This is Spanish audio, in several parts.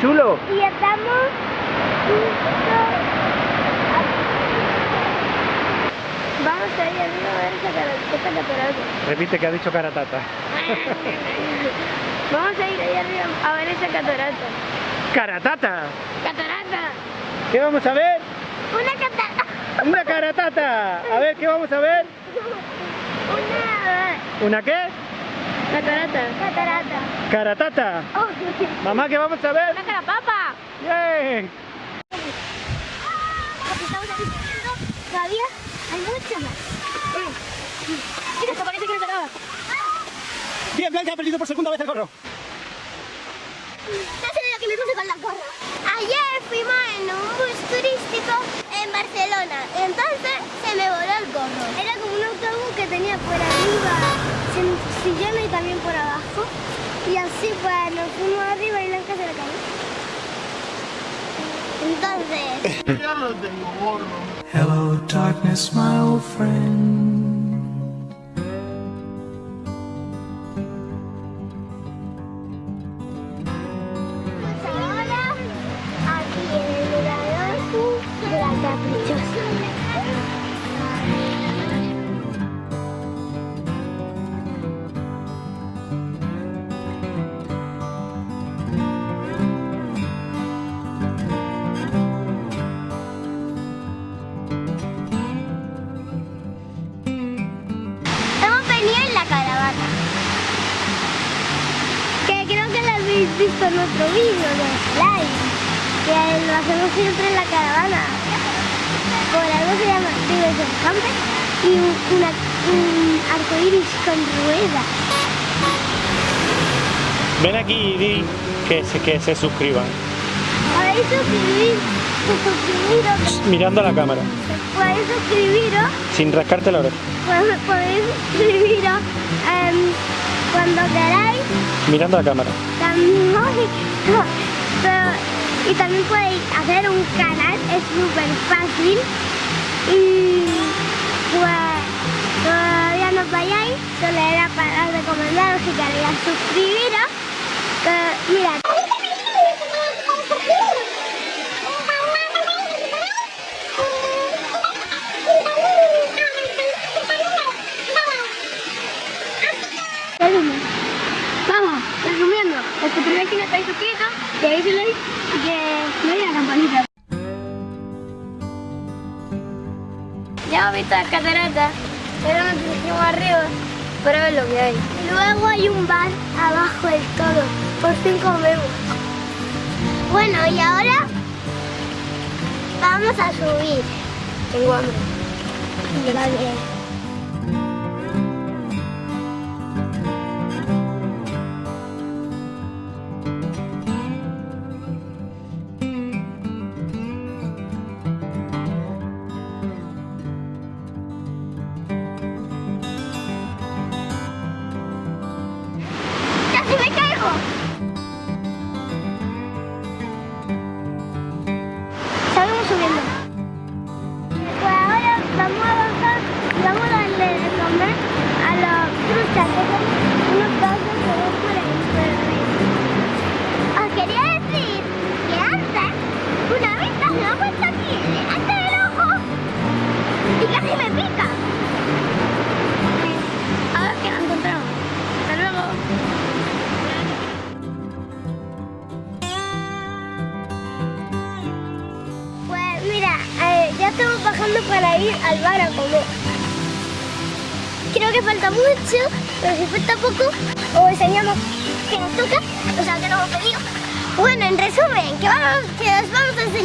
chulo. Y estamos justo Vamos a ir arriba a ver esa cara- esta catarata. Repite que ha dicho caratata. Vamos a ir ahí arriba a ver esa catarata. ¡Caratata! ¡Catarata! ¿Qué vamos a ver? ¡Una catarata! ¡Una caratata! A ver, ¿qué vamos a ver? ¡Una ¿Una qué? Catarata! ¡Catarata! ¡Caratata! Oh. Mamá, ¿qué vamos a ver? ¡Una carapapa! ¡Bien! Estamos aquí todavía hay mucho más. Mira, esto parece que no se acaba. Bien, Blanca ha perdido por segunda vez el gorro. No sé lo que me puse con la gorra. Ayer fuimos en un bus turístico en Barcelona. Entonces se me voló el gorro. Era como un autobús que tenía por arriba sin- sillones y también por abajo. Y así pues nos fuimos arriba y Blanca se le cayó. Entonces, Ya no tengo gorro. Hello, darkness, my old friend. Otro vídeo de slime. Que lo hacemos siempre en la caravana. Por algo se llama Diversion Camper y un, arco iris con ruedas. Ven aquí y di que se, que se suscriban. Podéis suscribir, suscribiros, Mirando a la cámara, podéis suscribiros sin rascarte la oreja. Podéis suscribiros em, cuando queráis. Mirando a la cámara. También, pero- y también podéis hacer un canal, es súper fácil. Y pues todavía no vayáis, solo era para recomendaros si queréis suscribiros. Que, mira. Deis el like y que le deis la campanita. Ya hemos visto las cataratas, pero nos dirigimos arriba para ver lo que hay. Luego hay un bar abajo del todo, por fin comemos. Bueno, y ahora vamos a subir. Tengo hambre.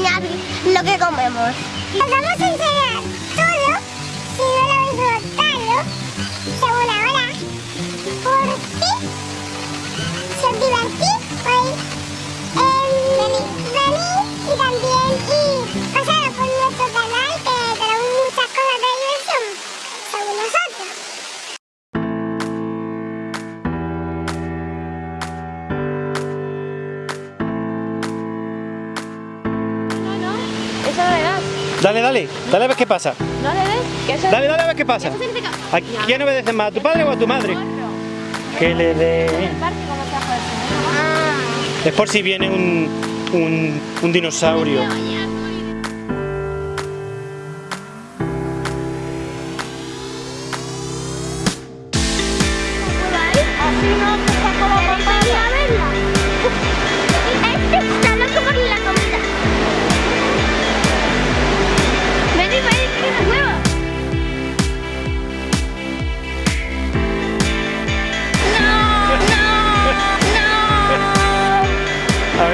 Enseñar lo que comemos. Os vamos a enseñar todo, si no lo habéis notado, según ahora, porque si os divertís, podéis venir, venir y también Dale, dale, dale a ver qué pasa. Dale, ¿Qué dale, dale a ver qué pasa. ¿A quién obedece más, a tu padre o a tu madre? Que le dé... Es por si viene un, un dinosaurio.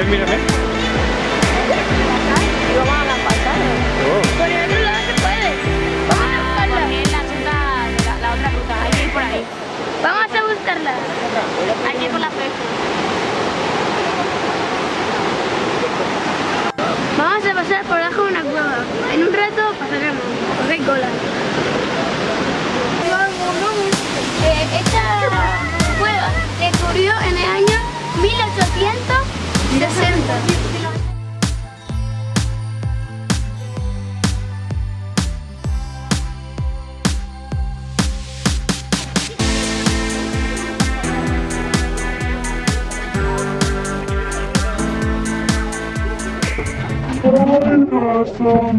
mírame. Vamos a la la, otra ruta, hay por ahí. Vamos a buscarla. Aquí por la fecha. Vamos a pasar por debajo de una cueva. En un rato pasaremos, porque cola. Eh, esta cueva se descubrió en el año 1800.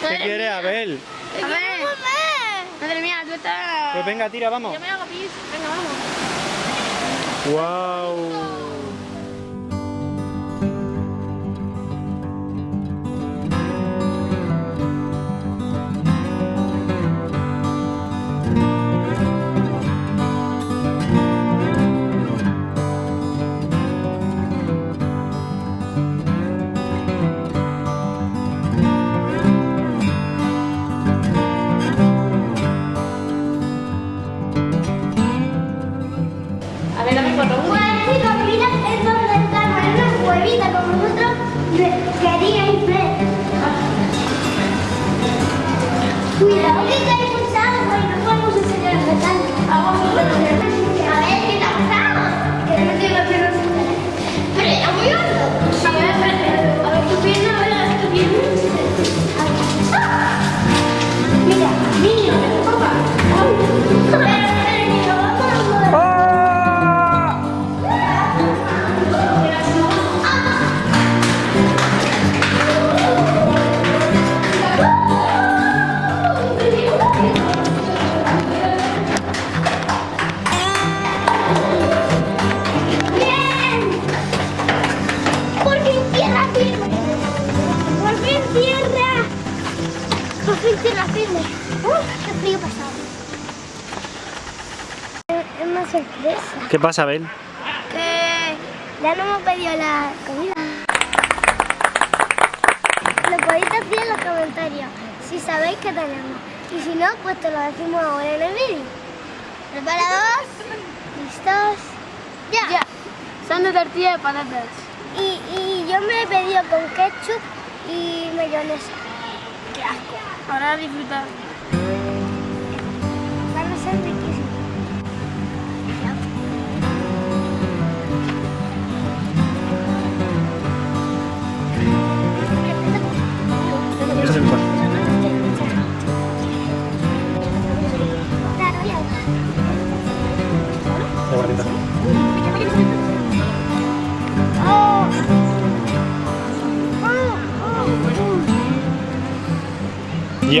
¿Qué quiere Abel? Te quiero comer. Madre mía, tú estás... Pues venga, tira, vamos. Yo me hago pis. Venga, vamos. Wow. pasa, Que ya no hemos pedido la comida. Lo podéis decir en los comentarios, si sabéis que tenemos. Y si no, pues te lo decimos ahora en el vídeo. ¿Preparados? ¿Listos? ¡Ya! ya. Son de tortilla de patatas. Y, y yo me he pedido con ketchup y mayonesa. ¡Qué asco! Ahora disfrutar.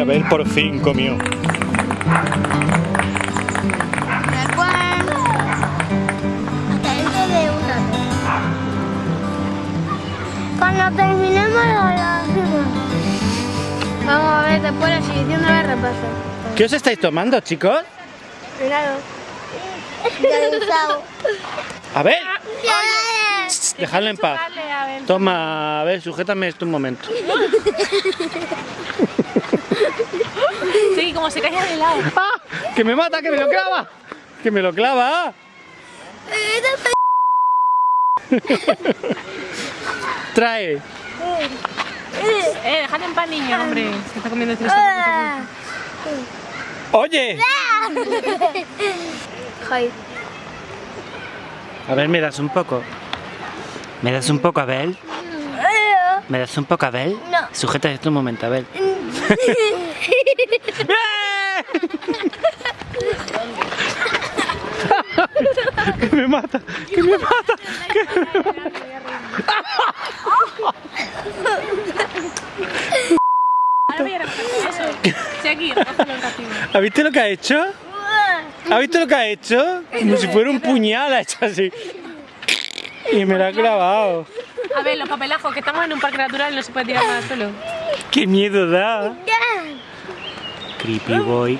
Oh, Y Abel por fin comió. Cuando terminemos lo hacemos. Vamos a ver después la siguiente de repaso. ¿Qué os estáis tomando, chicos? Helado. Cansado. Abel, dejadlo en paz. Vale, a ver. Toma, sujétame esto un momento. Sí, como se cae el helado. ¡Ah! ¡Que me mata, que me lo clava! ¡Que me lo clava! Trae. Eh, déjate en paz, niño, hombre. Se está comiendo este Oye, a ver, me das un poco. ¿Me das un poco, Abel? ¿Me das un poco, Abel? No. Sujeta esto un momento, Abel. Que me mata, que me mata. Ahora voy a recoger eso. Sí, aquí, recógelo el castigo. ¿Has visto lo que ha hecho? ¿Has visto lo que ha hecho? Como si fuera un puñal, ha hecho así. Y me lo ha clavado. A ver, los papelajos, que estamos en un parque natural y no se puede tirar nada suelo. ¡Qué miedo da! Creepy boy.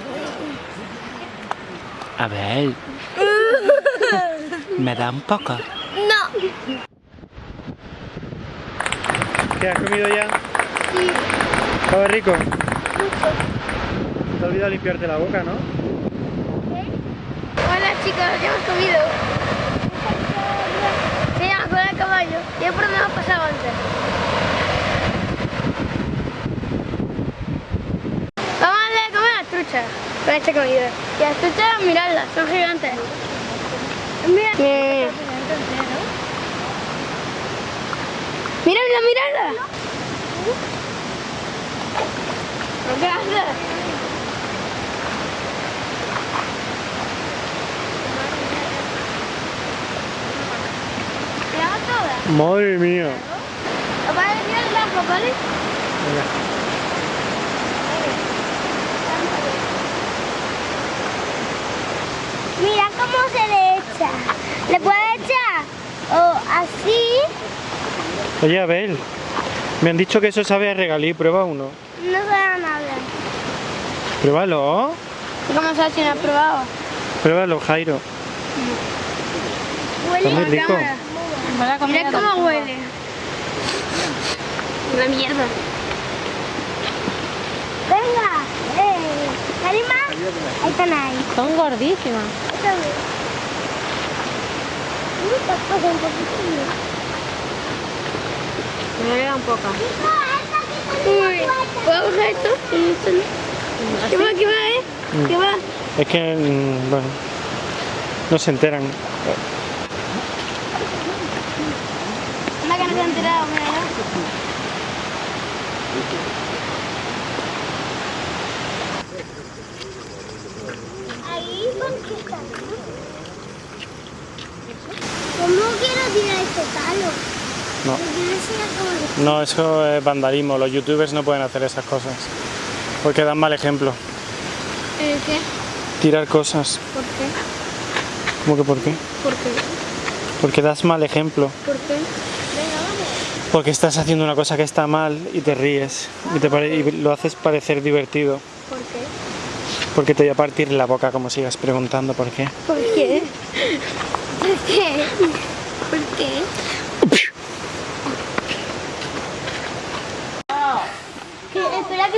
A ver. ¿Me da un poco? No. ¿Qué has comido ya? Sí. ¿Sabe rico? Te ha olvidado limpiarte la boca, ¿no? Hola chicos, ya hemos comido. Se llama cola de caballo. Y es por donde hemos pasado antes. Vamos a darle de comer a las truchas con esta comida. Y las truchas, miradlas, son gigantes. Mira. Miradla, miradla. ¿Qué haces? ¿Te hago todas? Madre mía. Papá, mira ¿vale? Mira cómo se le echa. ¿Le puedes echar? O así, Oye, Abel. Me han dicho que eso sabe a regalí. Prueba uno. no da nada. Pruébalo. ¿Cómo se si no has probado? Pruébalo, Jairo. Huele Está muy rico. Mira cómo huele. Una mierda. Venga, eh, Karima, ahí están ahí. Son gordísimas. Ahí están. Uy, tampoco un poquito. Me queda un poco. Uy, ¿puedo coger esto? ¿Qué va, qué va, eh? ¿Qué va? Es que, mm, bueno, no se enteran. Anda que no se ha enterado, mira, ¿no? Ahí conquista. ¿Cómo quiero No. Eso es vandalismo. Los youtubers no pueden hacer esas cosas. Porque dan mal ejemplo. ¿El qué? Tirar cosas. ¿Por qué? ¿Cómo que por qué? ¿Por qué? Porque das mal ejemplo. ¿Por qué? Porque estás haciendo una cosa que está mal y te ríes. Y, te pare- y lo haces parecer divertido. ¿Por qué? Porque te voy a partir la boca como sigas preguntando por qué. ¿Por qué? ¿Por qué?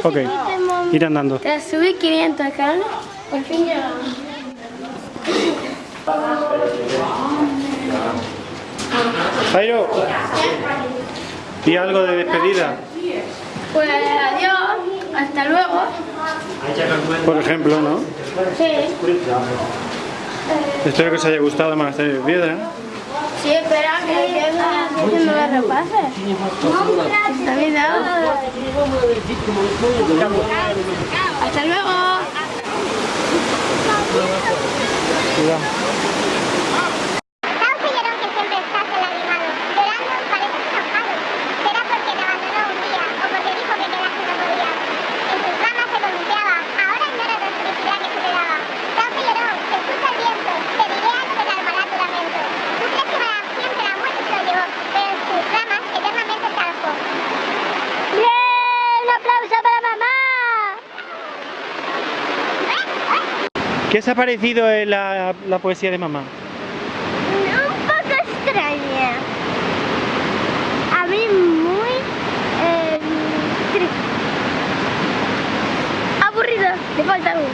¿Por qué? Ok, ir andando. Te subí 500 acá, Por fin llegamos. Jairo, y algo de despedida, Pues adiós, hasta luego. por ejemplo, ¿no? Sí. Espero que os haya gustado más de piedra. Sí, espera que vengan haciendo los repases. David, Hasta luego. Sao Sellerón, que siempre estás enlagrimado, llorando pareces enojado. Será porque te abandonó un día o porque dijo que quedarse no podía. En sus ramas se columpiaba, ahora ignora la felicidad que se te daba. Sao Sellerón, escucha el viento, te diré algo que calmará tu lamento. Tú crees que para siempre la muerte se lo llevó, pero en sus ramas eternamente se alojó. ¡Bien! ¡Un aplauso para mamá! ¿Qué os ha parecido la, la poesía de mamá? Un poco extraña. A mí muy eh, triste. Aburrida, le falta algo.